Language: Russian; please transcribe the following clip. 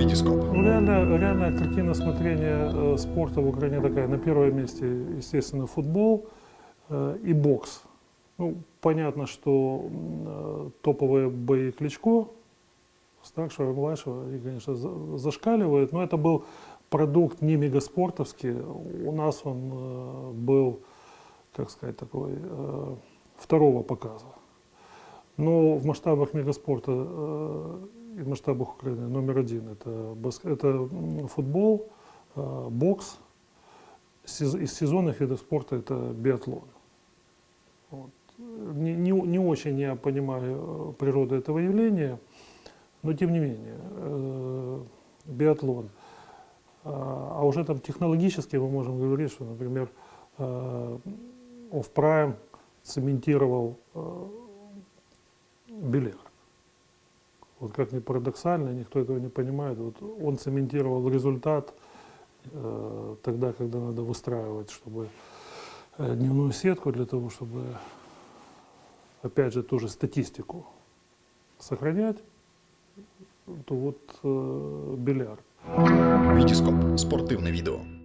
Витископ. Ну, реально, реальная картина смотрения э, спорта в Украине такая. На первом месте, естественно, футбол э, и бокс. Ну, понятно, что э, топовые бои Кличко, старшего младшего, они, конечно, за- зашкаливают, но это был продукт не мегаспортовский. У нас он был, как сказать, такой второго показа. Но в масштабах мегаспорта в масштабах Украины номер один это, баск- это футбол, э, бокс. Из сезонных видов спорта это биатлон. Вот. Не, не, не очень я понимаю э, природу этого явления, но тем не менее, э, биатлон. А а уже там технологически мы можем говорить, что, например, э, Off-Prime цементировал э, бильярд. Вот как ни парадоксально, никто этого не понимает. Вот он цементировал результат э, тогда, когда надо выстраивать, чтобы э, дневную сетку для того, чтобы, опять же, тоже статистику сохранять, то вот э, бильярд. Витископ. Спортивне відео.